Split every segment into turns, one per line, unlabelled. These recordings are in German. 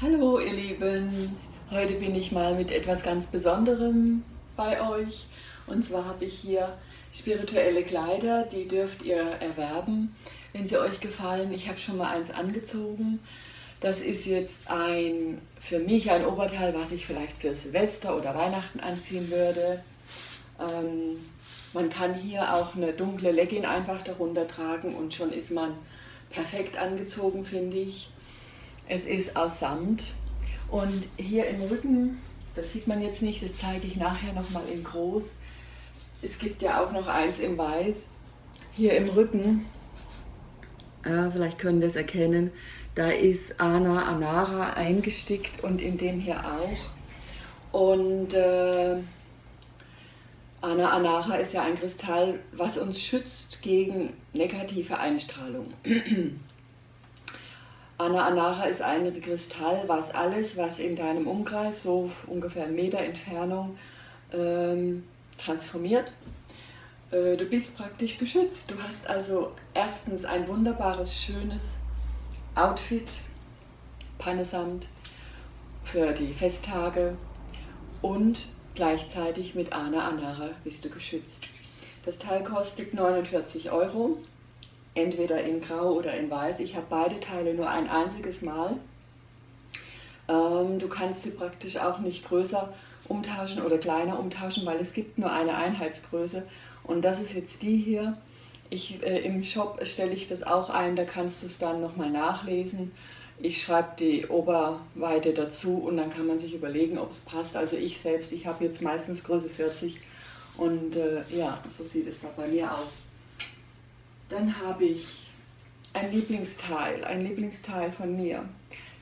Hallo ihr Lieben, heute bin ich mal mit etwas ganz Besonderem bei euch und zwar habe ich hier spirituelle Kleider, die dürft ihr erwerben, wenn sie euch gefallen. Ich habe schon mal eins angezogen. Das ist jetzt ein für mich ein Oberteil, was ich vielleicht für Silvester oder Weihnachten anziehen würde. Ähm, man kann hier auch eine dunkle Legging einfach darunter tragen und schon ist man perfekt angezogen, finde ich. Es ist aus Samt und hier im Rücken, das sieht man jetzt nicht, das zeige ich nachher nochmal in groß. Es gibt ja auch noch eins in weiß. Hier im Rücken, äh, vielleicht können wir es erkennen, da ist Ana Anara eingestickt und in dem hier auch. Und äh, Ana Anara ist ja ein Kristall, was uns schützt gegen negative Einstrahlung. Ana Anara ist ein Kristall, was alles, was in deinem Umkreis, so ungefähr einen Meter Entfernung, ähm, transformiert. Äh, du bist praktisch geschützt. Du hast also erstens ein wunderbares, schönes Outfit, Pannesamt für die Festtage und gleichzeitig mit Ana Anara bist du geschützt. Das Teil kostet 49 Euro entweder in grau oder in weiß. Ich habe beide Teile nur ein einziges Mal. Ähm, du kannst sie praktisch auch nicht größer umtauschen oder kleiner umtauschen, weil es gibt nur eine Einheitsgröße. Und das ist jetzt die hier. Ich, äh, Im Shop stelle ich das auch ein, da kannst du es dann nochmal nachlesen. Ich schreibe die Oberweite dazu und dann kann man sich überlegen, ob es passt. Also ich selbst, ich habe jetzt meistens Größe 40 und äh, ja, so sieht es da bei mir aus. Dann habe ich ein Lieblingsteil, ein Lieblingsteil von mir.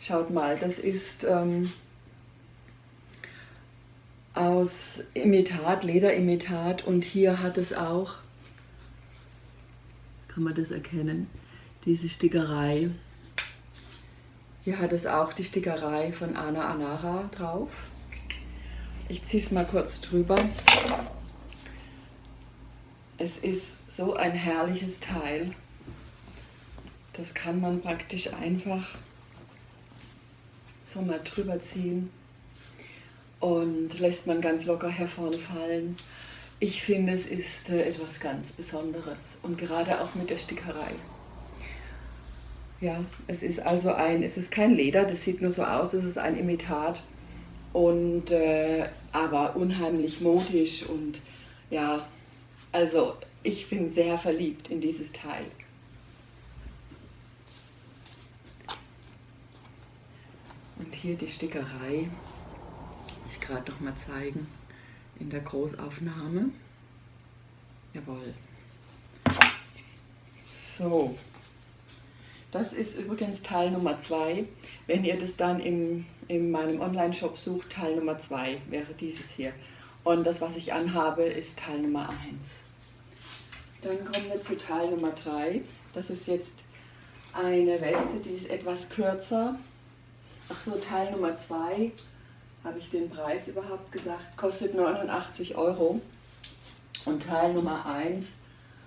Schaut mal, das ist ähm, aus Imitat, Lederimitat und hier hat es auch, kann man das erkennen, diese Stickerei. Hier hat es auch die Stickerei von Ana Anara drauf. Ich ziehe es mal kurz drüber. Es ist so ein herrliches Teil. Das kann man praktisch einfach so mal drüber ziehen und lässt man ganz locker hervorfallen. Ich finde, es ist äh, etwas ganz Besonderes und gerade auch mit der Stickerei. Ja, es ist also ein, es ist kein Leder, das sieht nur so aus, es ist ein Imitat und äh, aber unheimlich modisch und ja, also ich bin sehr verliebt in dieses Teil. Und hier die Stickerei, ich gerade noch mal zeigen, in der Großaufnahme. Jawohl. So, das ist übrigens Teil Nummer 2. Wenn ihr das dann in, in meinem Online-Shop sucht, Teil Nummer 2 wäre dieses hier. Und das, was ich anhabe, ist Teil Nummer 1. Dann kommen wir zu Teil Nummer 3. Das ist jetzt eine Weste, die ist etwas kürzer. Ach so, Teil Nummer 2, habe ich den Preis überhaupt gesagt, kostet 89 Euro. Und Teil Nummer 1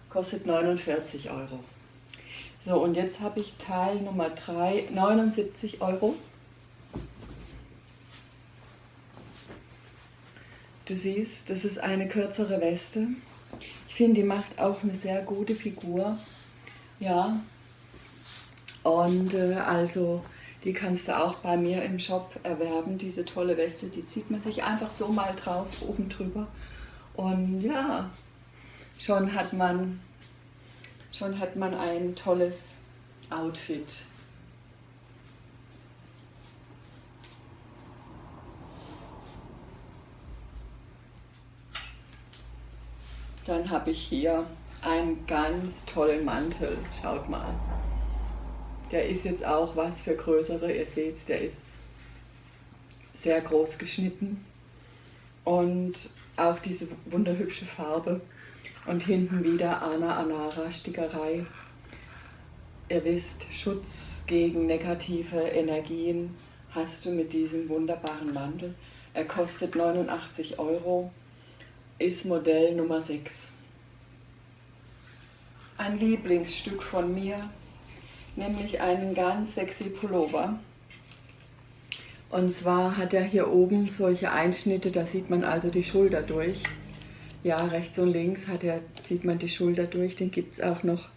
kostet 49 Euro. So, und jetzt habe ich Teil Nummer 3, 79 Euro. Du siehst, das ist eine kürzere Weste finde, die macht auch eine sehr gute Figur. Ja. Und äh, also die kannst du auch bei mir im Shop erwerben, diese tolle Weste. Die zieht man sich einfach so mal drauf, oben drüber. Und ja, schon hat man, schon hat man ein tolles Outfit. Dann habe ich hier einen ganz tollen Mantel. Schaut mal. Der ist jetzt auch was für größere. Ihr seht der ist sehr groß geschnitten. Und auch diese wunderhübsche Farbe. Und hinten wieder Ana Anara Stickerei. Ihr wisst, Schutz gegen negative Energien hast du mit diesem wunderbaren Mantel. Er kostet 89 Euro ist Modell Nummer 6. Ein Lieblingsstück von mir, nämlich einen ganz sexy Pullover. Und zwar hat er hier oben solche Einschnitte, da sieht man also die Schulter durch. Ja, rechts und links hat er, sieht man die Schulter durch. Den gibt es auch noch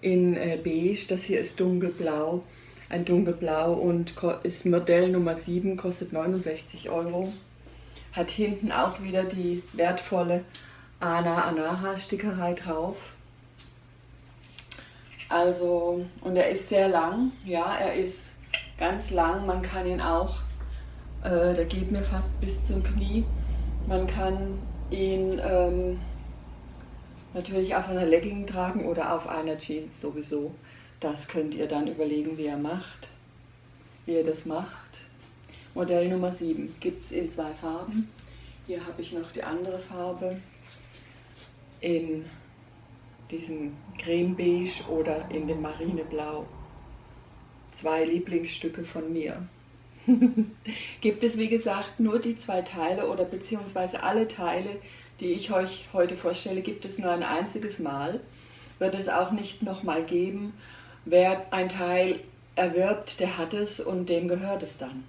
in äh, beige. Das hier ist dunkelblau. Ein dunkelblau und ist Modell Nummer 7, kostet 69 Euro. Hat hinten auch wieder die wertvolle Ana Anaha Stickerei drauf. Also, und er ist sehr lang, ja, er ist ganz lang. Man kann ihn auch, äh, der geht mir fast bis zum Knie. Man kann ihn ähm, natürlich auf einer Legging tragen oder auf einer Jeans sowieso. Das könnt ihr dann überlegen, wie ihr macht, wie ihr das macht. Modell Nummer 7 gibt es in zwei Farben. Hier habe ich noch die andere Farbe in diesem Creme-Beige oder in dem Marineblau zwei Lieblingsstücke von mir. Gibt es wie gesagt nur die zwei Teile oder beziehungsweise alle Teile, die ich euch heute vorstelle, gibt es nur ein einziges Mal. Wird es auch nicht nochmal geben. Wer ein Teil erwirbt, der hat es und dem gehört es dann.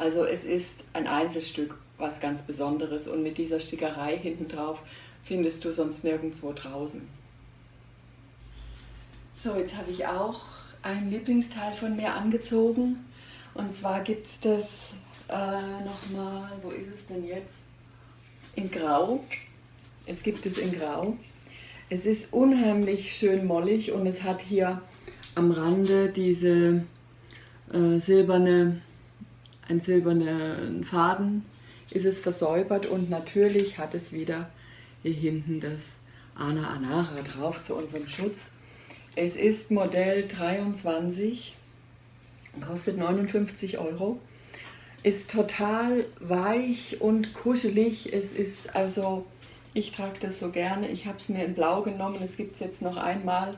Also es ist ein Einzelstück, was ganz Besonderes und mit dieser Stickerei hinten drauf findest du sonst nirgendwo draußen. So, jetzt habe ich auch ein Lieblingsteil von mir angezogen. Und zwar gibt es das äh, nochmal, wo ist es denn jetzt? In Grau. Es gibt es in Grau. Es ist unheimlich schön mollig und es hat hier am Rande diese äh, silberne, ein silbernen Faden ist es versäubert und natürlich hat es wieder hier hinten das Ana Anara drauf zu unserem Schutz. Es ist Modell 23, kostet 59 Euro, ist total weich und kuschelig. Es ist also, ich trage das so gerne. Ich habe es mir in Blau genommen. Es gibt es jetzt noch einmal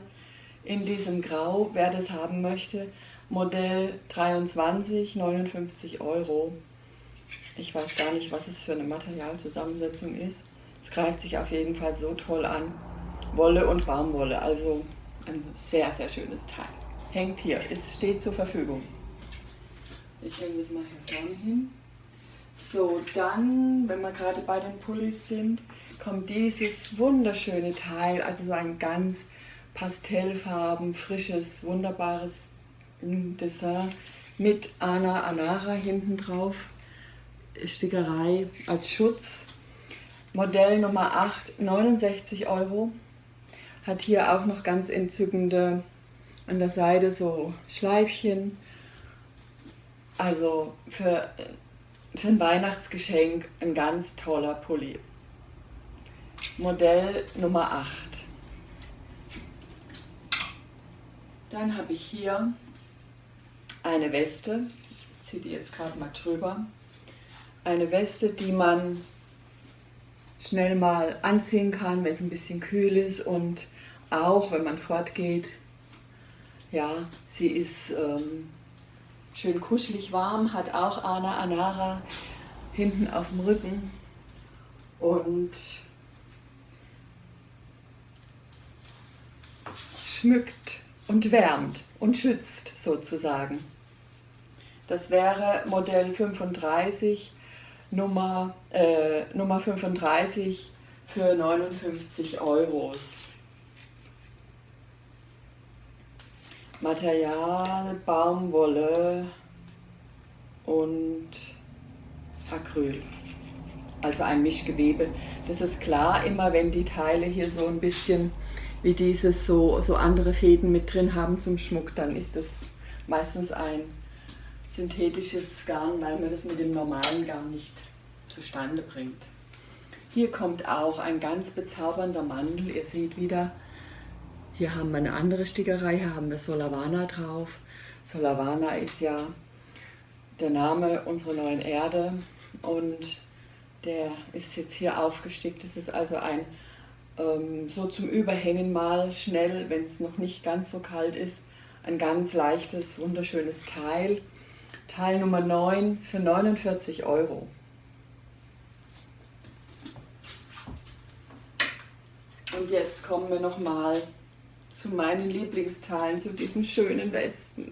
in diesem Grau, wer das haben möchte. Modell 23, 59 Euro. Ich weiß gar nicht, was es für eine Materialzusammensetzung ist. Es greift sich auf jeden Fall so toll an. Wolle und Baumwolle, also ein sehr, sehr schönes Teil. Hängt hier, es steht zur Verfügung. Ich hänge das mal hier vorne hin. So, dann, wenn wir gerade bei den Pullis sind, kommt dieses wunderschöne Teil, also so ein ganz pastellfarben, frisches, wunderbares Dessin mit Ana Anara hinten drauf. Stickerei als Schutz. Modell Nummer 8, 69 Euro. Hat hier auch noch ganz entzückende an der Seite so Schleifchen. Also für, für ein Weihnachtsgeschenk ein ganz toller Pulli. Modell Nummer 8. Dann habe ich hier eine Weste. Ich ziehe die jetzt gerade mal drüber. Eine Weste, die man schnell mal anziehen kann, wenn es ein bisschen kühl ist und auch wenn man fortgeht. Ja, sie ist ähm, schön kuschelig warm, hat auch Ana Anara hinten auf dem Rücken und schmückt und wärmt und schützt sozusagen. Das wäre Modell 35, Nummer, äh, Nummer 35 für 59 Euros. Material, Baumwolle und Acryl. Also ein Mischgewebe. Das ist klar, immer wenn die Teile hier so ein bisschen wie dieses so, so andere Fäden mit drin haben zum Schmuck, dann ist das meistens ein synthetisches Garn, weil man das mit dem normalen Garn nicht zustande bringt. Hier kommt auch ein ganz bezaubernder Mandel. Ihr seht wieder, hier haben wir eine andere Stickerei, hier haben wir Solavana drauf. Solavana ist ja der Name unserer neuen Erde und der ist jetzt hier aufgestickt. Das ist also ein ähm, so zum Überhängen mal schnell, wenn es noch nicht ganz so kalt ist, ein ganz leichtes, wunderschönes Teil. Teil Nummer 9 für 49 Euro. Und jetzt kommen wir nochmal zu meinen Lieblingsteilen, zu diesen schönen Westen.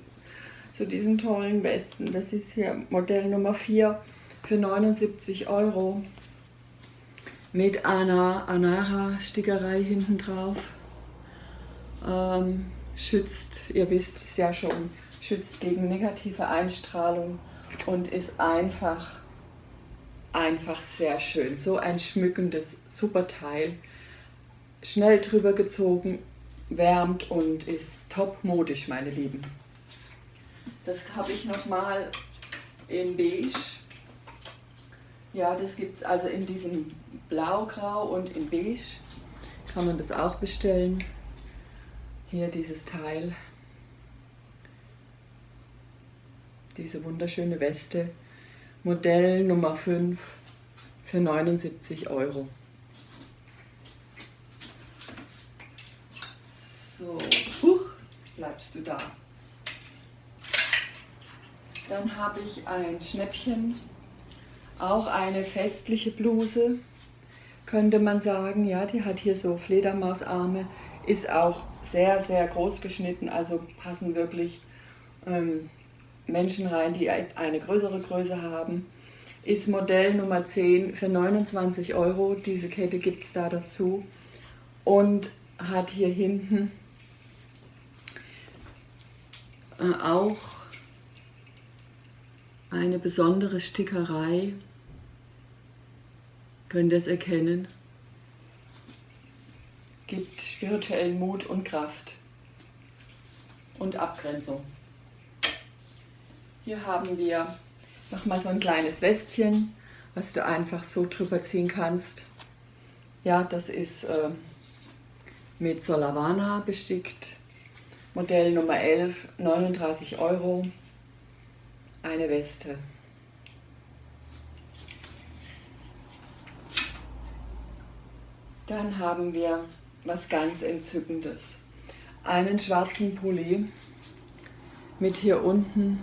zu diesen tollen Westen. Das ist hier Modell Nummer 4 für 79 Euro mit einer Anara Stickerei hinten drauf. Ähm, schützt, ihr wisst es ja schon, schützt gegen negative Einstrahlung und ist einfach, einfach sehr schön. So ein schmückendes, super Teil. Schnell drüber gezogen, wärmt und ist top modisch, meine Lieben. Das habe ich nochmal in beige. Ja, das gibt es also in diesem Blaugrau und in beige. Kann man das auch bestellen. Hier dieses Teil. Diese wunderschöne Weste. Modell Nummer 5 für 79 Euro. So, huch, bleibst du da. Dann habe ich ein Schnäppchen, auch eine festliche Bluse, könnte man sagen. Ja, die hat hier so Fledermausarme, ist auch sehr, sehr groß geschnitten, also passen wirklich ähm, Menschen rein, die eine größere Größe haben. Ist Modell Nummer 10 für 29 Euro. Diese Kette gibt es da dazu. Und hat hier hinten äh, auch eine besondere Stickerei. Könnt ihr es erkennen? Gibt spirituellen Mut und Kraft und Abgrenzung. Hier haben wir nochmal so ein kleines Westchen, was du einfach so drüber ziehen kannst. Ja, das ist äh, mit Solavana bestickt. Modell Nummer 11, 39 Euro eine Weste. Dann haben wir was ganz Entzückendes. Einen schwarzen Pulli mit hier unten,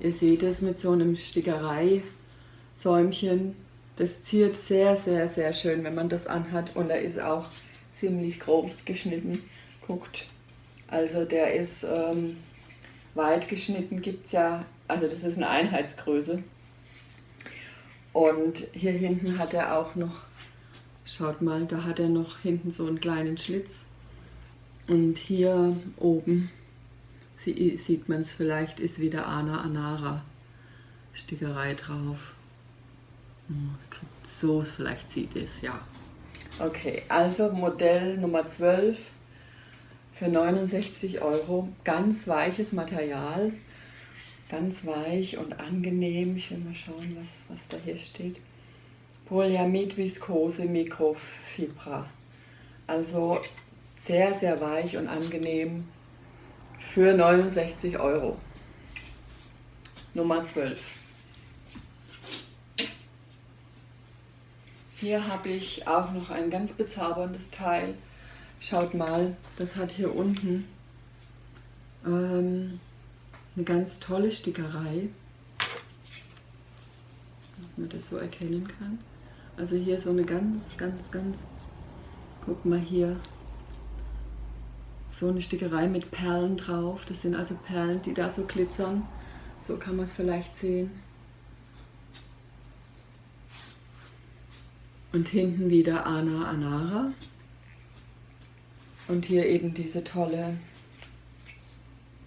ihr seht es mit so einem Stickerei-Säumchen. Das ziert sehr, sehr, sehr schön, wenn man das anhat. Und er ist auch ziemlich groß geschnitten. Guckt, also der ist ähm, weit geschnitten, gibt es ja also das ist eine Einheitsgröße. Und hier hinten hat er auch noch, schaut mal, da hat er noch hinten so einen kleinen Schlitz. Und hier oben sieht man es vielleicht, ist wieder Ana Anara Stickerei drauf. Hm, so vielleicht sieht es, ja. Okay, also Modell Nummer 12 für 69 Euro. Ganz weiches Material ganz weich und angenehm. Ich will mal schauen, was, was da hier steht. Polyamid Viskose Mikrofibra. Also sehr, sehr weich und angenehm für 69 Euro. Nummer 12. Hier habe ich auch noch ein ganz bezauberndes Teil. Schaut mal, das hat hier unten ähm, eine ganz tolle Stickerei, ob man das so erkennen kann. Also hier so eine ganz, ganz, ganz, guck mal hier, so eine Stickerei mit Perlen drauf. Das sind also Perlen, die da so glitzern. So kann man es vielleicht sehen. Und hinten wieder Ana Anara. Und hier eben diese tolle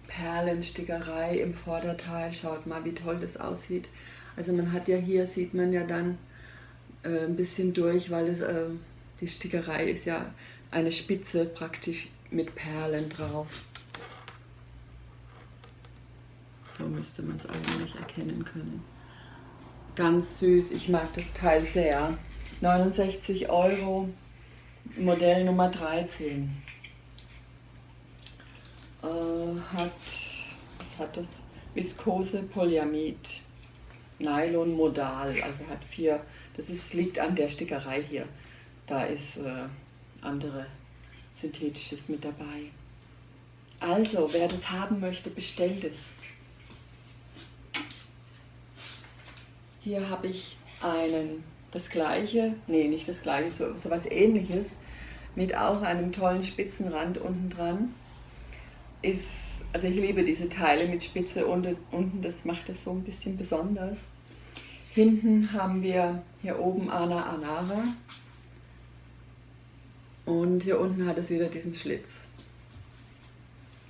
Perlenstickerei im Vorderteil. Schaut mal, wie toll das aussieht. Also man hat ja hier, sieht man ja dann äh, ein bisschen durch, weil es, äh, die Stickerei ist ja eine Spitze praktisch mit Perlen drauf. So müsste man es eigentlich erkennen können. Ganz süß, ich mag das Teil sehr. 69 Euro, Modell Nummer 13 äh, hat, was hat das? Viskose Polyamid, Nylon Modal, also hat vier, das ist, liegt an der Stickerei hier. Da ist äh, andere Synthetisches mit dabei. Also, wer das haben möchte, bestellt es. Hier habe ich einen, das gleiche, nee, nicht das gleiche, so, so was ähnliches, mit auch einem tollen Spitzenrand unten dran ist also ich liebe diese Teile mit Spitze unten, unten das macht es so ein bisschen besonders. Hinten haben wir hier oben Ana Anara und hier unten hat es wieder diesen Schlitz.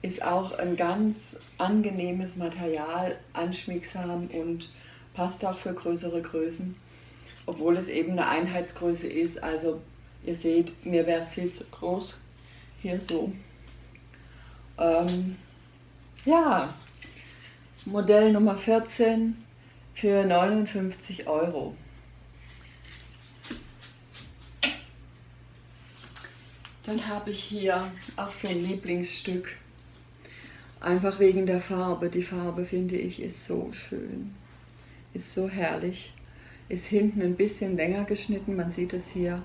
Ist auch ein ganz angenehmes Material, anschmiegsam und passt auch für größere Größen, obwohl es eben eine Einheitsgröße ist. Also ihr seht, mir wäre es viel zu groß. Hier so. Ähm, ja, Modell Nummer 14 für 59 Euro. Dann habe ich hier auch so ein Lieblingsstück. Einfach wegen der Farbe. Die Farbe finde ich ist so schön. Ist so herrlich. Ist hinten ein bisschen länger geschnitten, man sieht es hier.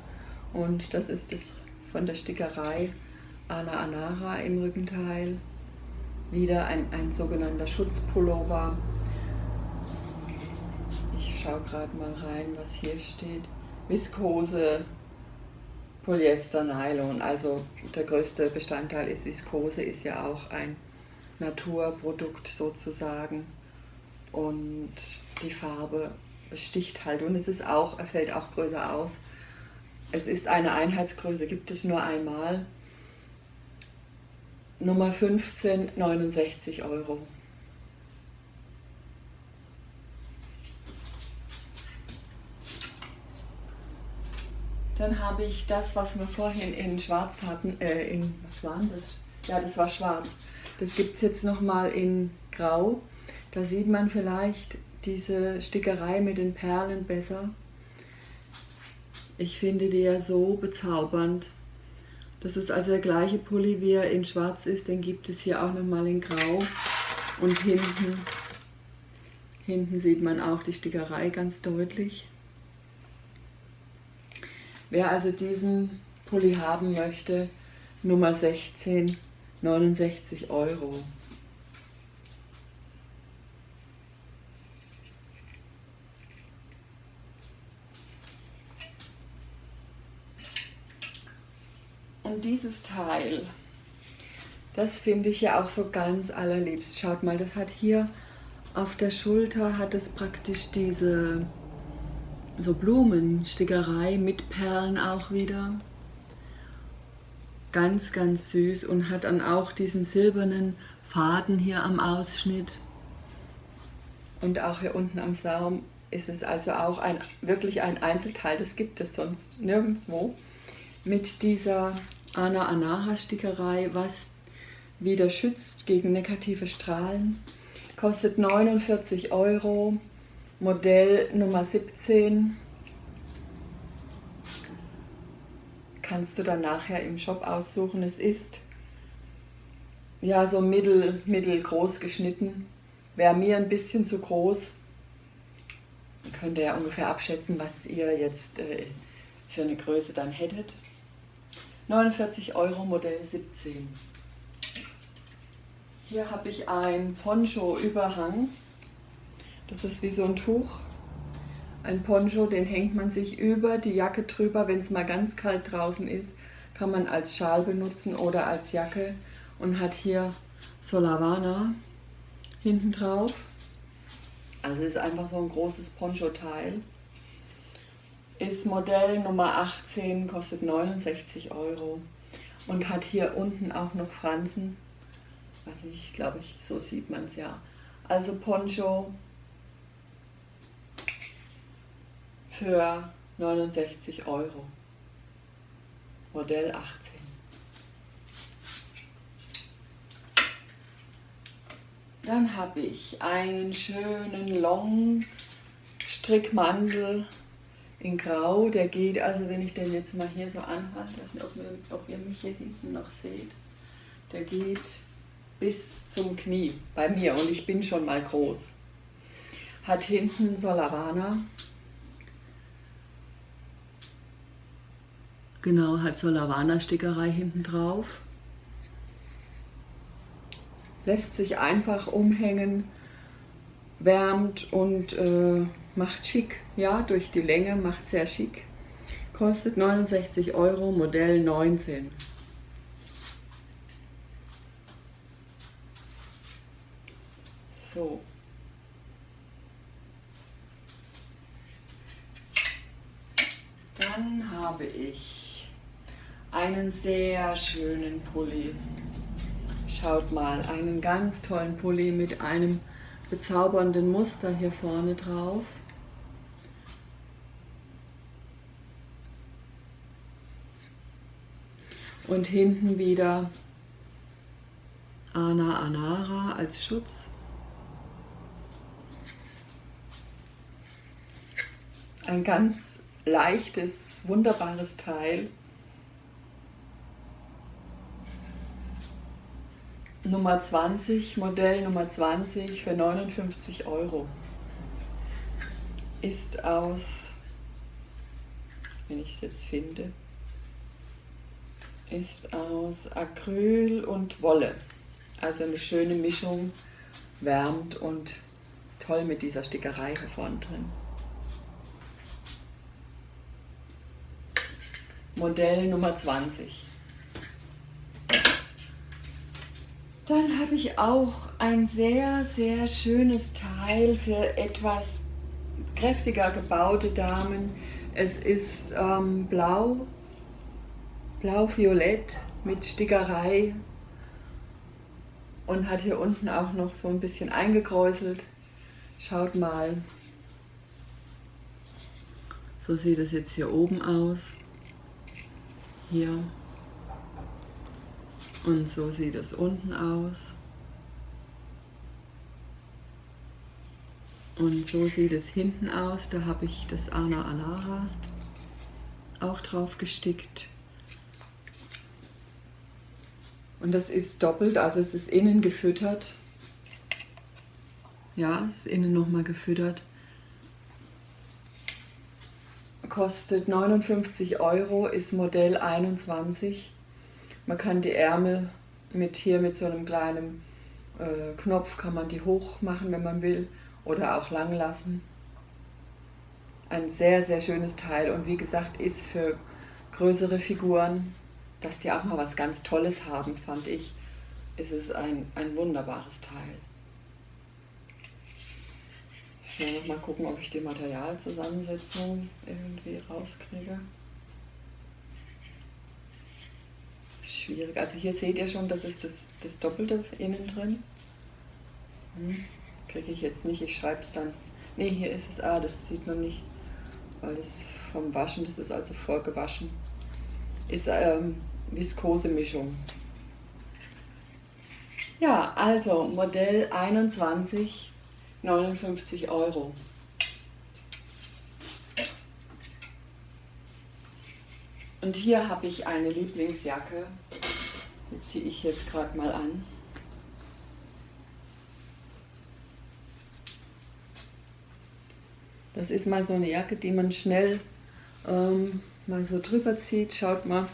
Und das ist es von der Stickerei Ana Anara im Rückenteil. Wieder ein, ein sogenannter Schutzpullover. Ich schaue gerade mal rein, was hier steht. Viskose, Polyester, Nylon. Also der größte Bestandteil ist Viskose, ist ja auch ein Naturprodukt sozusagen. Und die Farbe sticht halt und es ist auch, er fällt auch größer aus. Es ist eine Einheitsgröße, gibt es nur einmal. Nummer 15, 69 Euro. Dann habe ich das, was wir vorhin in schwarz hatten, äh, in, was war das? Ja, das war schwarz. Das gibt es jetzt nochmal in grau. Da sieht man vielleicht diese Stickerei mit den Perlen besser. Ich finde die ja so bezaubernd. Das ist also der gleiche Pulli, wie er in schwarz ist, den gibt es hier auch nochmal in grau. Und hinten, hinten sieht man auch die Stickerei ganz deutlich. Wer also diesen Pulli haben möchte, Nummer 16, 69 Euro. Und dieses Teil, das finde ich ja auch so ganz allerliebst. Schaut mal, das hat hier auf der Schulter, hat es praktisch diese so Blumenstickerei mit Perlen auch wieder. Ganz, ganz süß und hat dann auch diesen silbernen Faden hier am Ausschnitt. Und auch hier unten am Saum ist es also auch ein, wirklich ein Einzelteil, das gibt es sonst nirgendwo. Mit dieser Ana Anaha Stickerei, was wieder schützt gegen negative Strahlen. Kostet 49 Euro, Modell Nummer 17. Kannst du dann nachher im Shop aussuchen. Es ist ja so mittel, mittelgroß geschnitten. Wäre mir ein bisschen zu groß. Könnt ihr ja ungefähr abschätzen, was ihr jetzt äh, für eine Größe dann hättet. 49 Euro Modell 17. Hier habe ich ein Poncho-Überhang. Das ist wie so ein Tuch. Ein Poncho, den hängt man sich über die Jacke drüber. Wenn es mal ganz kalt draußen ist, kann man als Schal benutzen oder als Jacke. Und hat hier Solavana hinten drauf. Also ist einfach so ein großes Poncho-Teil ist Modell Nummer 18, kostet 69 Euro und hat hier unten auch noch Fransen. Also ich glaube, ich, so sieht man es ja. Also Poncho für 69 Euro. Modell 18. Dann habe ich einen schönen Long Strickmantel in Grau, der geht, also wenn ich den jetzt mal hier so anhalte, ob ihr, ob ihr mich hier hinten noch seht, der geht bis zum Knie bei mir und ich bin schon mal groß. Hat hinten Solavana, genau, hat Solavana Stickerei hinten drauf. Lässt sich einfach umhängen, wärmt und äh, macht schick, ja, durch die Länge macht sehr schick. Kostet 69 Euro, Modell 19. So. Dann habe ich einen sehr schönen Pulli. Schaut mal, einen ganz tollen Pulli mit einem bezaubernden Muster hier vorne drauf. Und hinten wieder Ana Anara als Schutz. Ein ganz leichtes, wunderbares Teil. Nummer 20, Modell Nummer 20 für 59 Euro. Ist aus, wenn ich es jetzt finde, ist aus Acryl und Wolle. Also eine schöne Mischung, wärmt und toll mit dieser Stickerei hier vorne drin. Modell Nummer 20. Dann habe ich auch ein sehr, sehr schönes Teil für etwas kräftiger gebaute Damen. Es ist ähm, blau, blau-violett mit Stickerei und hat hier unten auch noch so ein bisschen eingekräuselt. Schaut mal, so sieht es jetzt hier oben aus. Hier. Und so sieht es unten aus. Und so sieht es hinten aus. Da habe ich das Ana Anara auch drauf gestickt. Und das ist doppelt, also es ist innen gefüttert. Ja, es ist innen nochmal gefüttert. Kostet 59 Euro, ist Modell 21. Man kann die Ärmel mit hier mit so einem kleinen äh, Knopf kann man die hoch machen, wenn man will, oder auch lang lassen. Ein sehr, sehr schönes Teil und wie gesagt, ist für größere Figuren, dass die auch mal was ganz Tolles haben, fand ich, ist es ein, ein wunderbares Teil. Ich will noch mal gucken, ob ich die Materialzusammensetzung irgendwie rauskriege. Schwierig. Also hier seht ihr schon, das ist das, das Doppelte innen drin. Hm, Kriege ich jetzt nicht, ich schreibe es dann. Ne, hier ist es, ah, das sieht man nicht, weil das vom Waschen, das ist also vorgewaschen. Ist ähm, Viskose-Mischung. Ja, also Modell 21, 59 Euro. Und hier habe ich eine Lieblingsjacke. Die ziehe ich jetzt gerade mal an. Das ist mal so eine Jacke, die man schnell ähm, mal so drüber zieht. Schaut mal.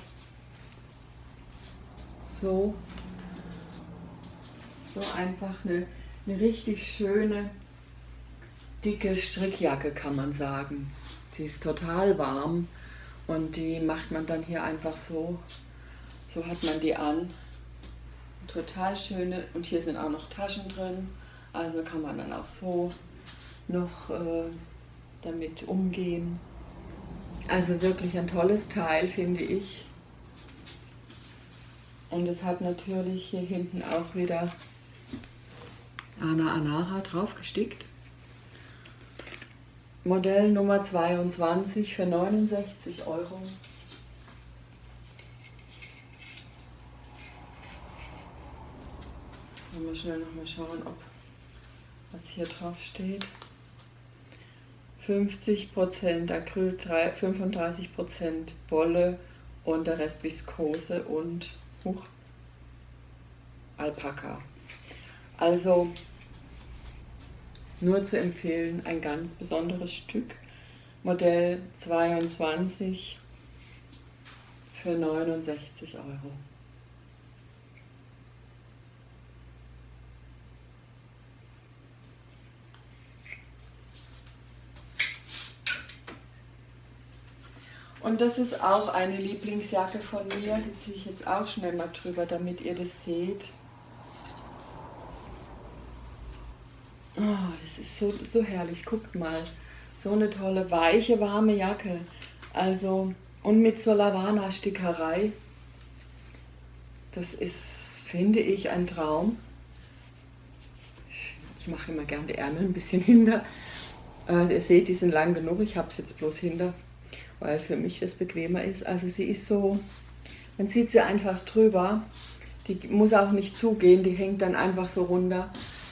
So. So einfach eine, eine richtig schöne, dicke Strickjacke kann man sagen. Sie ist total warm und die macht man dann hier einfach so. So hat man die an. Total schöne. Und hier sind auch noch Taschen drin. Also kann man dann auch so noch äh, damit umgehen. Also wirklich ein tolles Teil, finde ich. Und es hat natürlich hier hinten auch wieder Ana Anara drauf gestickt. Modell Nummer 22 für 69 Euro. Sollen wir schnell noch mal schauen, ob was hier drauf steht. 50% Acryl, 35% Wolle und der Rest Viskose und Huch, Alpaka. Also nur zu empfehlen, ein ganz besonderes Stück, Modell 22 für 69 Euro. Und das ist auch eine Lieblingsjacke von mir, die ziehe ich jetzt auch schnell mal drüber, damit ihr das seht. Oh, das ist so, so herrlich. Guckt mal. So eine tolle, weiche, warme Jacke. Also, und mit so Lavana-Stickerei. Das ist, finde ich, ein Traum. Ich mache immer gerne die Ärmel ein bisschen hinter. Äh, ihr seht, die sind lang genug. Ich habe es jetzt bloß hinter, weil für mich das bequemer ist. Also sie ist so, man zieht sie einfach drüber. Die muss auch nicht zugehen, die hängt dann einfach so runter.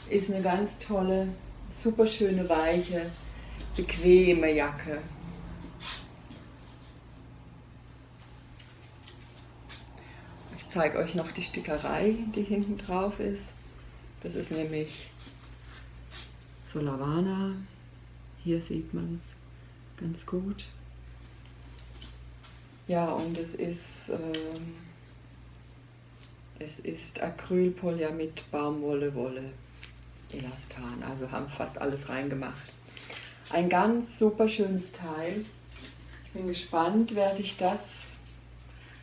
Ist eine ganz tolle, super schöne, weiche, bequeme Jacke. Ich zeige euch noch die Stickerei, die hinten drauf ist. Das ist nämlich so Lavana. Hier sieht man es ganz gut. Ja, und es ist, äh, es ist Acrylpolyamid mit Baumwolle, Wolle, Elastan. Also haben fast alles reingemacht. Ein ganz super schönes Teil. Ich bin gespannt, wer sich das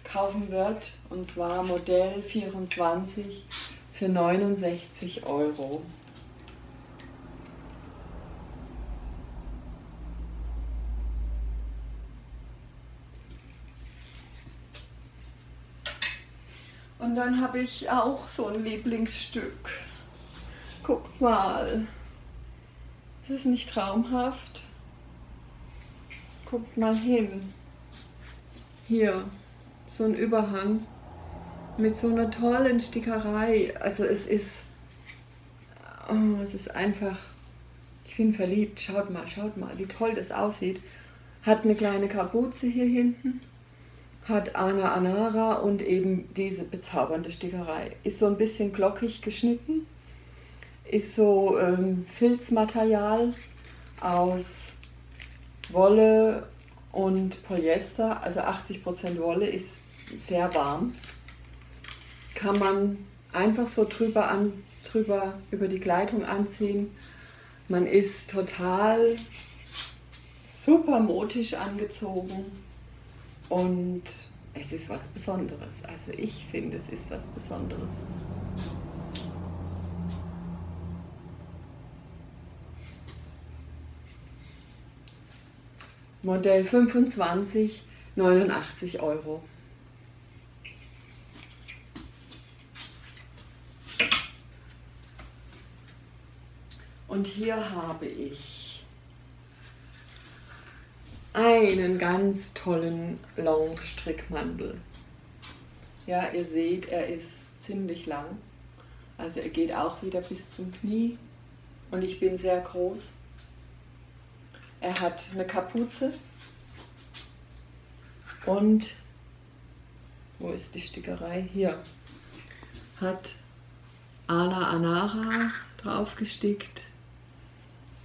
kaufen wird. Und zwar Modell 24 für 69 Euro. Und dann habe ich auch so ein Lieblingsstück. Guckt mal. Ist es nicht traumhaft? Guckt mal hin. Hier, so ein Überhang mit so einer tollen Stickerei. Also es ist, oh, es ist einfach, ich bin verliebt. Schaut mal, schaut mal, wie toll das aussieht. Hat eine kleine Kapuze hier hinten hat Ana Anara und eben diese bezaubernde Stickerei. Ist so ein bisschen glockig geschnitten, ist so ähm, Filzmaterial aus Wolle und Polyester, also 80% Wolle, ist sehr warm. Kann man einfach so drüber, an, drüber über die Kleidung anziehen. Man ist total super modisch angezogen und es ist was Besonderes. Also ich finde, es ist was Besonderes. Modell 25, 89 Euro. Und hier habe ich einen ganz tollen Long-Strickmantel. Ja, ihr seht, er ist ziemlich lang. Also er geht auch wieder bis zum Knie und ich bin sehr groß. Er hat eine Kapuze und, wo ist die Stickerei? Hier, hat Ana Anara drauf gestickt,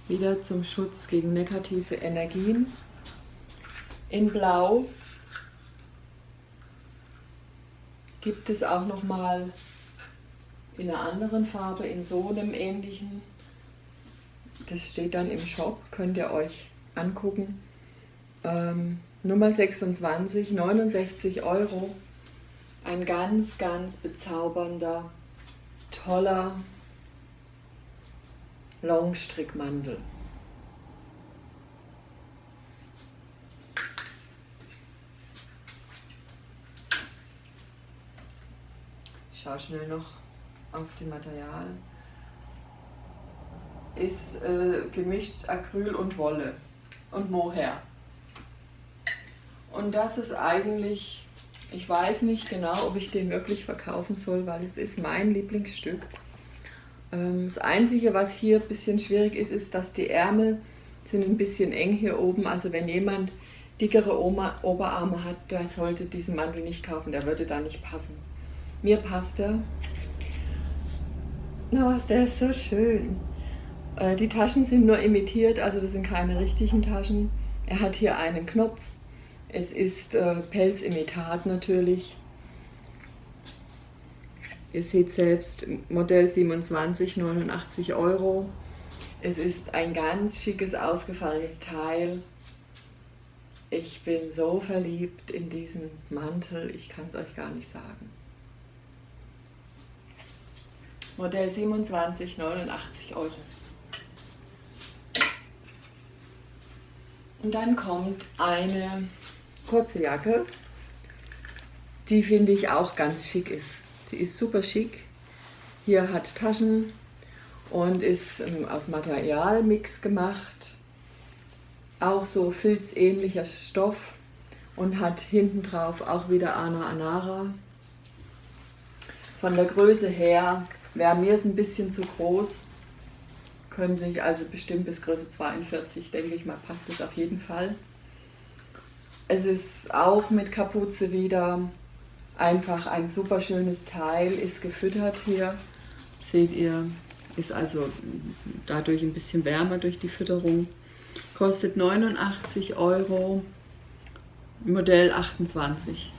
wieder zum Schutz gegen negative Energien in Blau gibt es auch noch mal in einer anderen Farbe, in so einem ähnlichen. Das steht dann im Shop, könnt ihr euch angucken. Ähm, Nummer 26, 69 Euro. Ein ganz, ganz bezaubernder, toller Longstrickmantel. Ich schaue schnell noch auf die Material. Ist äh, gemischt Acryl und Wolle und Mohair. Und das ist eigentlich, ich weiß nicht genau, ob ich den wirklich verkaufen soll, weil es ist mein Lieblingsstück. Ähm, das Einzige, was hier ein bisschen schwierig ist, ist, dass die Ärmel sind ein bisschen eng hier oben. Also wenn jemand dickere Oberarme hat, der sollte diesen Mantel nicht kaufen, der würde da nicht passen. Mir passt er. Na was, der ist so schön. Äh, die Taschen sind nur imitiert, also das sind keine richtigen Taschen. Er hat hier einen Knopf. Es ist äh, Pelzimitat natürlich. Ihr seht selbst, Modell 27, 89 Euro. Es ist ein ganz schickes, ausgefallenes Teil. Ich bin so verliebt in diesen Mantel, ich kann es euch gar nicht sagen. Modell 27, 89 Euro. Und dann kommt eine kurze Jacke, die finde ich auch ganz schick ist. Sie ist super schick. Hier hat Taschen und ist ähm, aus Materialmix gemacht. Auch so filzähnlicher Stoff und hat hinten drauf auch wieder Ana Anara. Von der Größe her wäre mir es ein bisschen zu groß. Könnte ich also bestimmt bis Größe 42, denke ich mal, passt es auf jeden Fall. Es ist auch mit Kapuze wieder einfach ein super schönes Teil, ist gefüttert hier. Seht ihr, ist also dadurch ein bisschen wärmer durch die Fütterung. Kostet 89 Euro, Modell 28.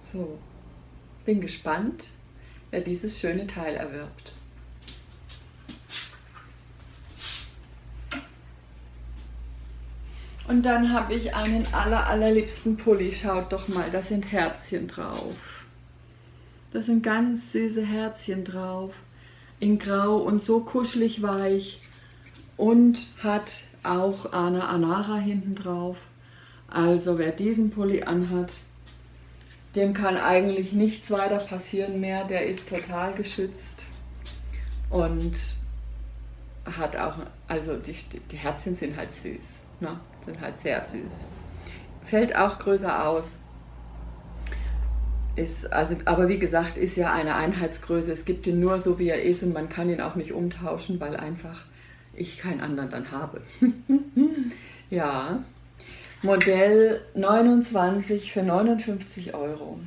So, bin gespannt, wer dieses schöne Teil erwirbt. Und dann habe ich einen aller, allerliebsten Pulli. Schaut doch mal, da sind Herzchen drauf. Da sind ganz süße Herzchen drauf. In grau und so kuschelig weich. Und hat auch Ana Anara hinten drauf. Also wer diesen Pulli anhat, dem kann eigentlich nichts weiter passieren mehr. Der ist total geschützt. Und hat auch, also die, die Herzchen sind halt süß. Ne? Sind halt sehr süß. Fällt auch größer aus. Ist, also, aber wie gesagt, ist ja eine Einheitsgröße. Es gibt ihn nur so, wie er ist und man kann ihn auch nicht umtauschen, weil einfach ich keinen anderen dann habe. ja, Modell 29 für 59 Euro.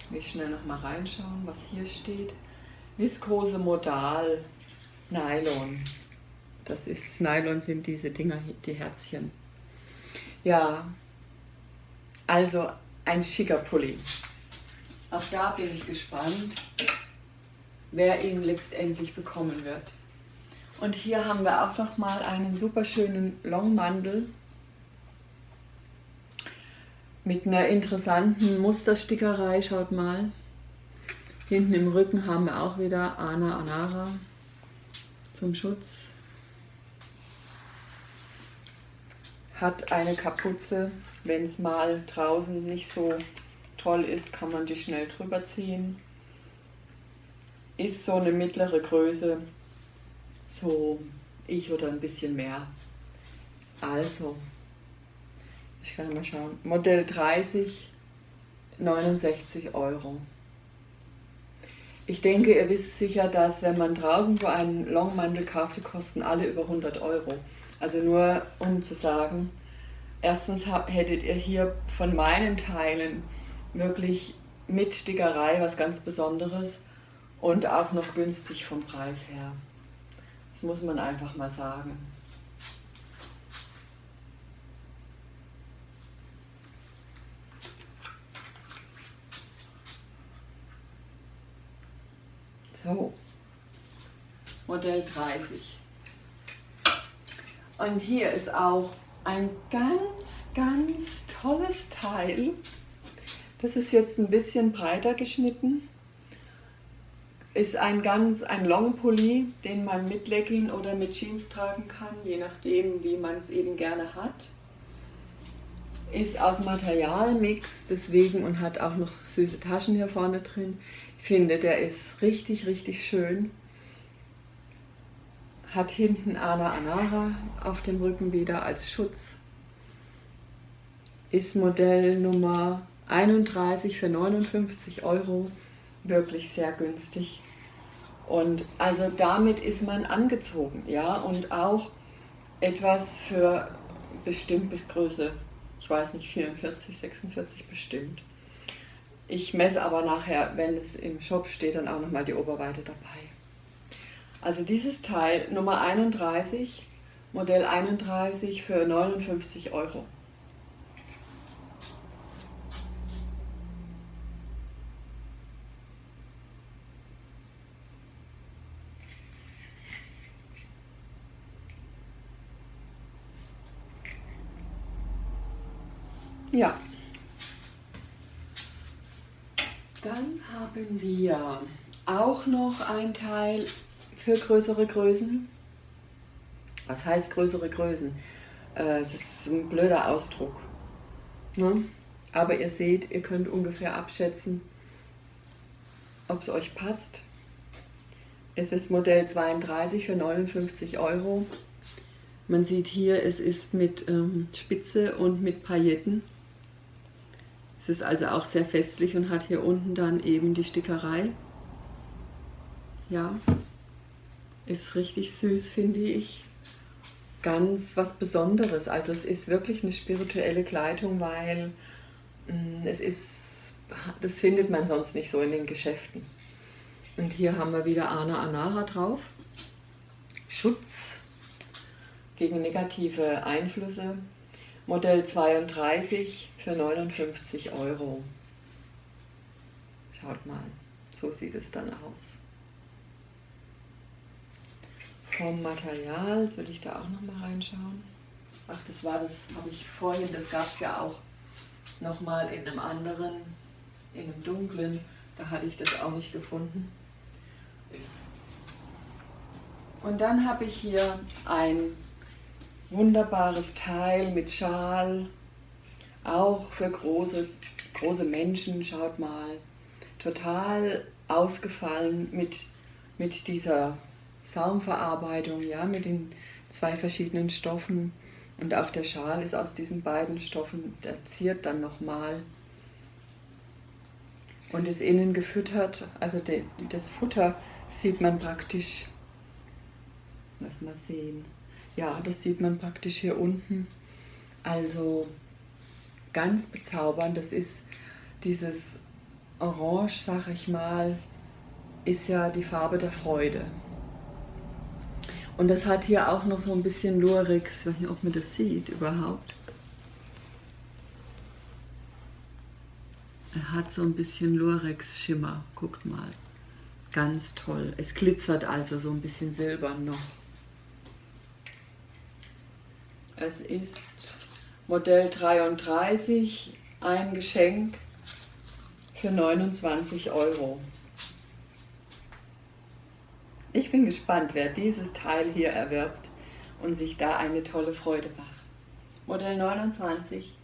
Ich will schnell noch mal reinschauen, was hier steht. Viskose Modal Nylon. Das ist, Nylon sind diese Dinger, die Herzchen. Ja, also ein schicker Pulli. Auch da bin ich gespannt, wer ihn letztendlich bekommen wird. Und hier haben wir auch noch mal einen super schönen Longmandel mit einer interessanten Musterstickerei. Schaut mal. Hinten im Rücken haben wir auch wieder Ana Anara zum Schutz. Hat eine Kapuze. Wenn es mal draußen nicht so toll ist, kann man die schnell drüber ziehen. Ist so eine mittlere Größe. So ich oder ein bisschen mehr. Also, ich kann mal schauen. Modell 30, 69 Euro. Ich denke, ihr wisst sicher, dass wenn man draußen so einen Longmantel kauft, die kosten alle über 100 Euro. Also nur um zu sagen, erstens hättet ihr hier von meinen Teilen wirklich mit Stickerei was ganz Besonderes und auch noch günstig vom Preis her. Das muss man einfach mal sagen. So, Modell 30. Und hier ist auch ein ganz, ganz tolles Teil. Das ist jetzt ein bisschen breiter geschnitten. Ist ein ganz ein Longpulli, den man mit Legging oder mit Jeans tragen kann, je nachdem, wie man es eben gerne hat. Ist aus Materialmix, deswegen und hat auch noch süße Taschen hier vorne drin finde, der ist richtig, richtig schön. Hat hinten Ana Anara auf dem Rücken wieder als Schutz. Ist Modell Nummer 31 für 59 Euro. Wirklich sehr günstig. Und also damit ist man angezogen, ja, und auch etwas für bestimmt bis Größe, ich weiß nicht, 44, 46 bestimmt. Ich messe aber nachher, wenn es im Shop steht, dann auch nochmal die Oberweite dabei. Also dieses Teil Nummer 31, Modell 31 für 59 Euro. Ja, Dann haben wir auch noch ein Teil für größere Größen. Was heißt größere Größen? Äh, es ist ein blöder Ausdruck. Ne? Aber ihr seht, ihr könnt ungefähr abschätzen, ob es euch passt. Es ist Modell 32 für 59 Euro. Man sieht hier, es ist mit ähm, Spitze und mit Pailletten. Es ist also auch sehr festlich und hat hier unten dann eben die Stickerei. Ja, ist richtig süß, finde ich. Ganz was Besonderes. Also es ist wirklich eine spirituelle Kleidung, weil mm, es ist, das findet man sonst nicht so in den Geschäften. Und hier haben wir wieder Ana Anara drauf. Schutz gegen negative Einflüsse. Modell 32 für 59 Euro. Schaut mal, so sieht es dann aus. Vom Material, will ich da auch noch mal reinschauen. Ach, das war das, habe ich vorhin, das gab es ja auch noch mal in einem anderen, in einem dunklen, da hatte ich das auch nicht gefunden. Und dann habe ich hier ein wunderbares Teil mit Schal, auch für große, große Menschen, schaut mal, total ausgefallen mit, mit dieser Saumverarbeitung, ja, mit den zwei verschiedenen Stoffen. Und auch der Schal ist aus diesen beiden Stoffen, der ziert dann nochmal. Und ist innen gefüttert, also de, das Futter sieht man praktisch, lass mal sehen, ja, das sieht man praktisch hier unten. Also ganz bezaubernd, das ist dieses Orange, sag ich mal, ist ja die Farbe der Freude. Und das hat hier auch noch so ein bisschen Lurex, ich weiß nicht, ob man das sieht überhaupt. Er hat so ein bisschen Lurex-Schimmer, guckt mal. Ganz toll. Es glitzert also so ein bisschen silbern noch. Es ist Modell 33, ein Geschenk für 29 Euro. Ich bin gespannt, wer dieses Teil hier erwirbt und sich da eine tolle Freude macht. Modell 29,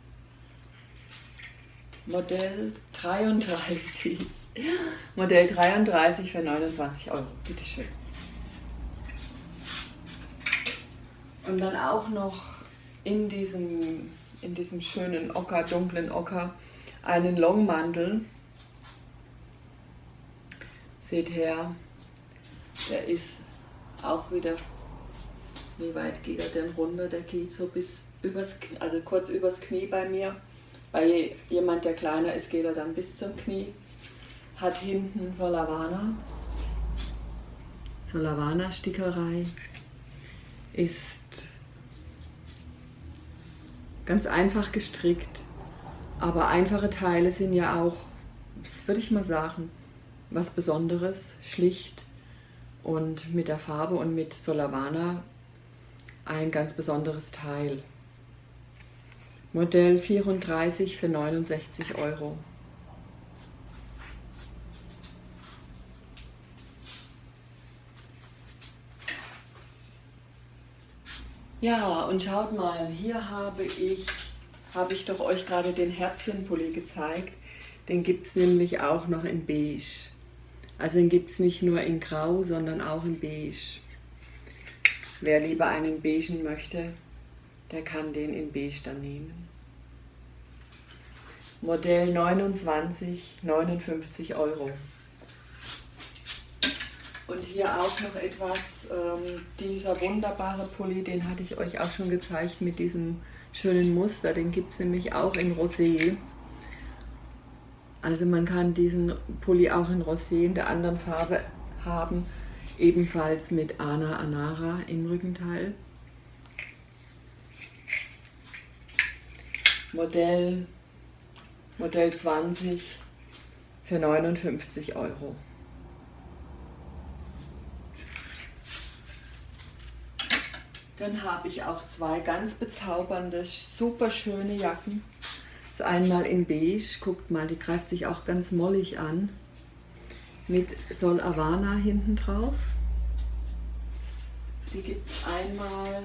Modell 33. Modell 33 für 29 Euro. Bitte schön. Und dann auch noch in diesem, in diesem schönen Ocker, dunklen Ocker, einen Longmantel. Seht her, der ist auch wieder, wie weit geht er denn runter? Der geht so bis übers, also kurz übers Knie bei mir. Bei jemand, der kleiner ist, geht er dann bis zum Knie hat hinten Solavana. Solavana-Stickerei ist ganz einfach gestrickt, aber einfache Teile sind ja auch, das würde ich mal sagen, was Besonderes, schlicht und mit der Farbe und mit Solavana ein ganz besonderes Teil. Modell 34 für 69 Euro. Ja, und schaut mal, hier habe ich, habe ich doch euch gerade den Herzchenpulli gezeigt. Den gibt es nämlich auch noch in beige. Also den gibt es nicht nur in grau, sondern auch in beige. Wer lieber einen beigen möchte, der kann den in beige dann nehmen. Modell 29, 59 Euro. Und hier auch noch etwas, ähm, dieser wunderbare Pulli, den hatte ich euch auch schon gezeigt mit diesem schönen Muster. Den gibt es nämlich auch in Rosé. Also man kann diesen Pulli auch in Rosé in der anderen Farbe haben. Ebenfalls mit Ana Anara im Rückenteil. Modell, Modell 20 für 59 Euro. Dann habe ich auch zwei ganz bezaubernde, super schöne Jacken. Das ist einmal in beige, guckt mal, die greift sich auch ganz mollig an. Mit Sol Havana hinten drauf. Die gibt es einmal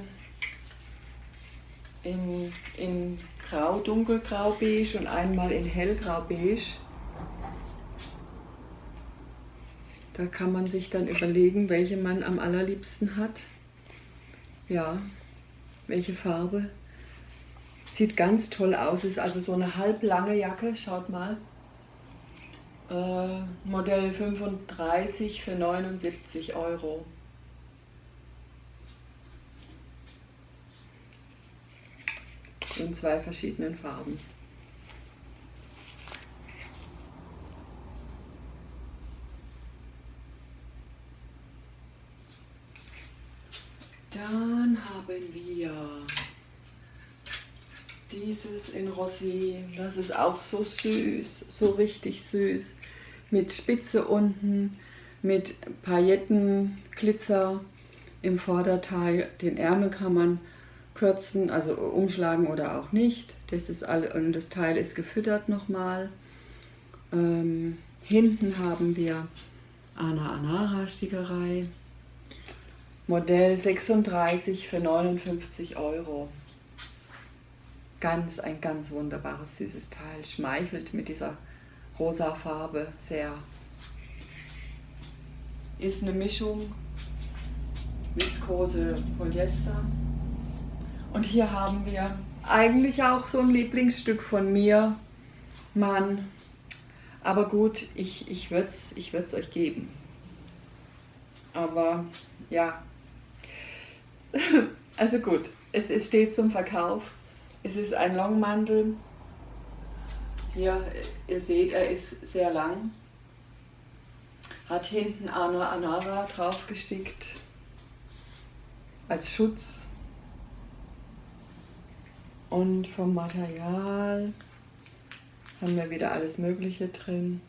in, in grau, dunkelgrau beige und einmal in hellgrau beige. Da kann man sich dann überlegen, welche man am allerliebsten hat. Ja, welche Farbe. Sieht ganz toll aus, ist also so eine halblange Jacke, schaut mal. Äh, Modell 35 für 79 Euro. In zwei verschiedenen Farben. Dann haben wir dieses in Rosé. Das ist auch so süß, so richtig süß. Mit Spitze unten, mit Paillettenglitzer im Vorderteil. Den Ärmel kann man kürzen, also umschlagen oder auch nicht. Das ist all, und das Teil ist gefüttert nochmal. Ähm, hinten haben wir Ana Anara Stickerei. Modell 36 für 59 Euro. Ganz, ein ganz wunderbares, süßes Teil. Schmeichelt mit dieser rosa Farbe sehr. Ist eine Mischung Viskose Polyester. Und hier haben wir eigentlich auch so ein Lieblingsstück von mir. Mann. Aber gut, ich, ich würde es ich euch geben. Aber ja, Also gut, es, es steht zum Verkauf. Es ist ein Longmantel. Hier, ihr seht, er ist sehr lang. Hat hinten Ana Anara draufgestickt als Schutz. Und vom Material haben wir wieder alles Mögliche drin.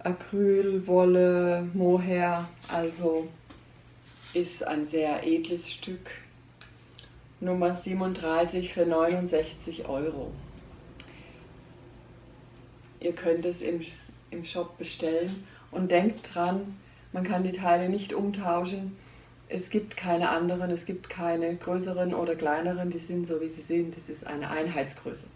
Acryl, Wolle, Mohair, also ist ein sehr edles Stück. Nummer 37 für 69 Euro. Ihr könnt es im, im Shop bestellen und denkt dran, man kann die Teile nicht umtauschen. Es gibt keine anderen, es gibt keine größeren oder kleineren, die sind so wie sie sind. Das ist eine Einheitsgröße.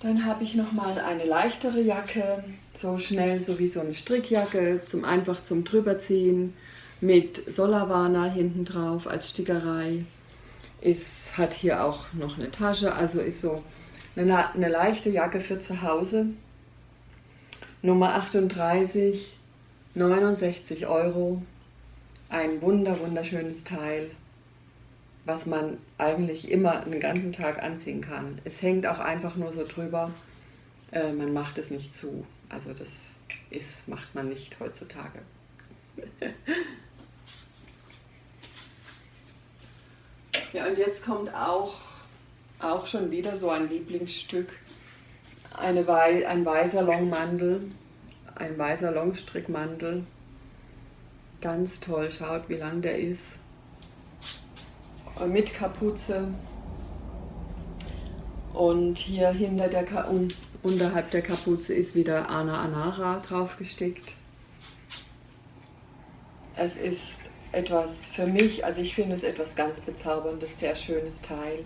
Dann habe ich noch mal eine leichtere Jacke, so schnell so wie so eine Strickjacke, zum einfach zum drüberziehen mit Solavana hinten drauf als Stickerei. Es hat hier auch noch eine Tasche, also ist so eine, eine leichte Jacke für zu Hause. Nummer 38, 69 Euro. Ein wunder wunderschönes Teil was man eigentlich immer einen ganzen Tag anziehen kann. Es hängt auch einfach nur so drüber, äh, man macht es nicht zu. Also das ist, macht man nicht heutzutage. ja, und jetzt kommt auch, auch schon wieder so ein Lieblingsstück, eine Wei ein weißer Longmantel, ein weißer Longstrickmantel. Ganz toll, schaut wie lang der ist mit Kapuze. Und hier hinter der Ka un unterhalb der Kapuze ist wieder Ana Anara draufgestickt. Es ist etwas für mich, also ich finde es etwas ganz bezauberndes, sehr schönes Teil.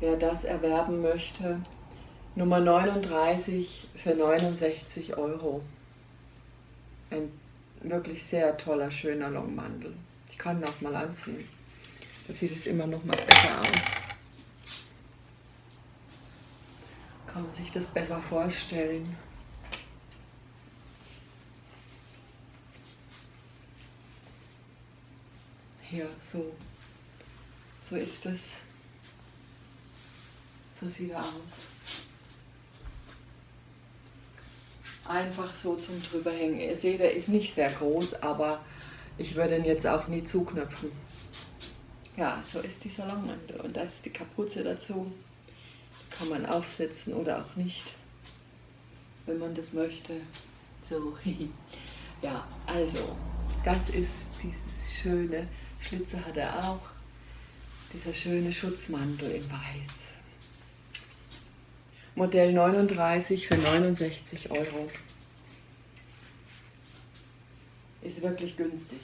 Wer das erwerben möchte, Nummer 39 für 69 Euro. Ein wirklich sehr toller, schöner Longmantel. Ich kann noch mal anziehen. Da sieht es immer noch mal besser aus. Kann man sich das besser vorstellen. Hier, so. So ist es. So sieht er aus. Einfach so zum drüberhängen. Ihr seht, er ist nicht sehr groß, aber ich würde ihn jetzt auch nie zuknöpfen. Ja, so ist die Salonmantel und das ist die Kapuze dazu. Kann man aufsetzen oder auch nicht, wenn man das möchte. So, ja, also Das ist dieses schöne, Schlitze hat er auch, dieser schöne Schutzmantel in Weiß. Modell 39 für 69 Euro. Ist wirklich günstig.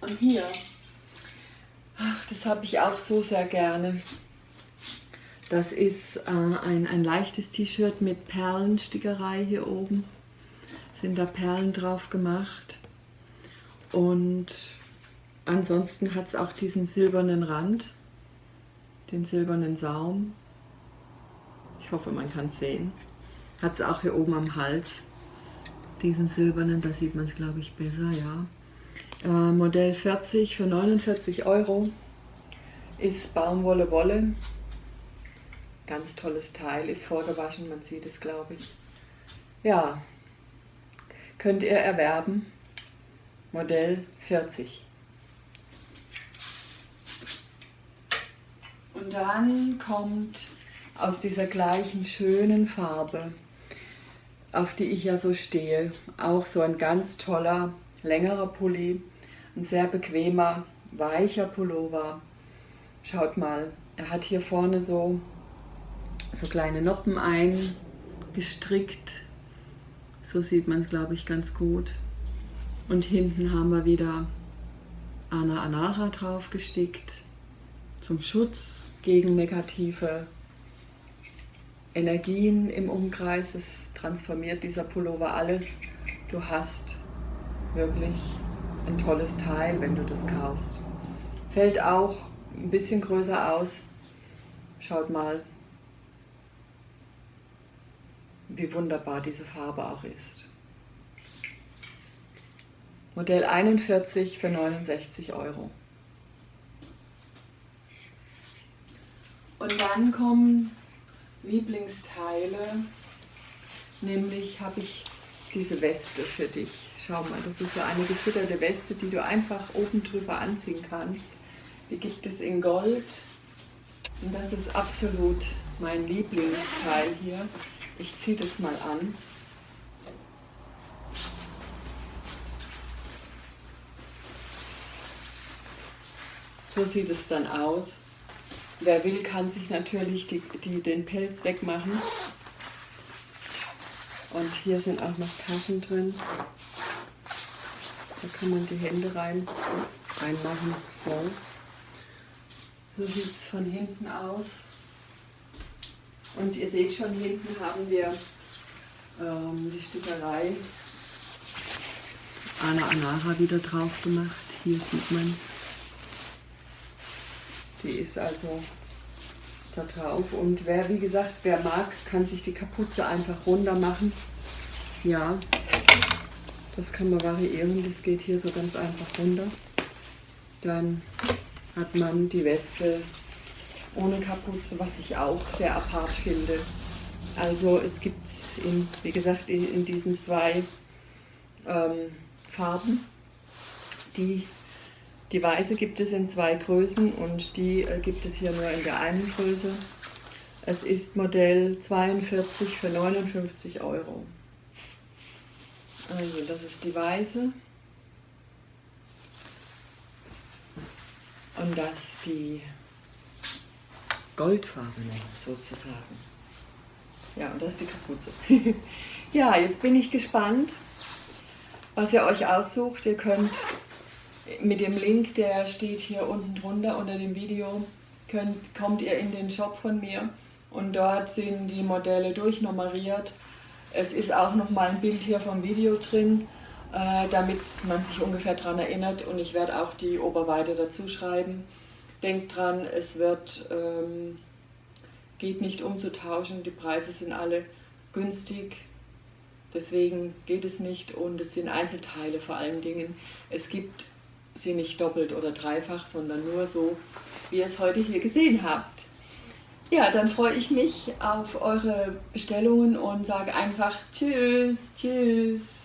Und hier, ach, das habe ich auch so sehr gerne. Das ist äh, ein, ein leichtes T-Shirt mit Perlenstickerei hier oben. Sind da Perlen drauf gemacht. Und ansonsten hat es auch diesen silbernen Rand, den silbernen Saum. Ich hoffe, man kann es sehen. Hat es auch hier oben am Hals, diesen silbernen, da sieht man es glaube ich besser, ja. Äh, Modell 40 für 49 Euro ist Baumwolle Wolle. Ganz tolles Teil, ist vorgewaschen, man sieht es glaube ich. Ja, könnt ihr erwerben. Modell 40. Und dann kommt aus dieser gleichen schönen Farbe, auf die ich ja so stehe, auch so ein ganz toller, längerer Pulli, ein sehr bequemer, weicher Pullover. Schaut mal, er hat hier vorne so, so kleine Noppen eingestrickt. So sieht man es, glaube ich, ganz gut. Und hinten haben wir wieder Ana Anara drauf gestickt zum Schutz gegen negative Energien im Umkreis. Es transformiert dieser Pullover alles. Du hast wirklich ein tolles Teil, wenn du das kaufst. Fällt auch ein bisschen größer aus. Schaut mal, wie wunderbar diese Farbe auch ist. Modell 41 für 69 Euro. Und dann kommen Lieblingsteile, nämlich habe ich diese Weste für dich. Schau mal, das ist so eine gefütterte Weste, die du einfach oben drüber anziehen kannst. Die gibt es in Gold und das ist absolut mein Lieblingsteil hier. Ich ziehe das mal an. So sieht es dann aus. Wer will, kann sich natürlich die, die, den Pelz wegmachen. Und hier sind auch noch Taschen drin. Da kann man die Hände rein, reinmachen. So, so sieht es von hinten aus. Und ihr seht schon, hinten haben wir ähm, die Stickerei Ana Anara wieder drauf gemacht. Hier sieht man es. Die ist also da drauf. Und wer, wie gesagt, wer mag, kann sich die Kapuze einfach runter machen. Ja, das kann man variieren. Das geht hier so ganz einfach runter. Dann hat man die Weste ohne Kapuze, was ich auch sehr apart finde. Also es gibt, in, wie gesagt, in, in diesen zwei ähm, Farben, die die weiße gibt es in zwei Größen und die äh, gibt es hier nur in der einen Größe. Es ist Modell 42 für 59 Euro. Also das ist die weiße. Und das die goldfarbene sozusagen. Ja, und das ist die Kapuze. ja, jetzt bin ich gespannt, was ihr euch aussucht. Ihr könnt mit dem Link, der steht hier unten drunter unter dem Video, könnt, kommt ihr in den Shop von mir und dort sind die Modelle durchnummeriert. Es ist auch noch mal ein Bild hier vom Video drin, äh, damit man sich ungefähr daran erinnert und ich werde auch die Oberweite dazu schreiben. Denkt dran, es wird, ähm, geht nicht umzutauschen, die Preise sind alle günstig, deswegen geht es nicht und es sind Einzelteile vor allen Dingen. Es gibt sie nicht doppelt oder dreifach, sondern nur so, wie ihr es heute hier gesehen habt. Ja, dann freue ich mich auf eure Bestellungen und sage einfach Tschüss, Tschüss.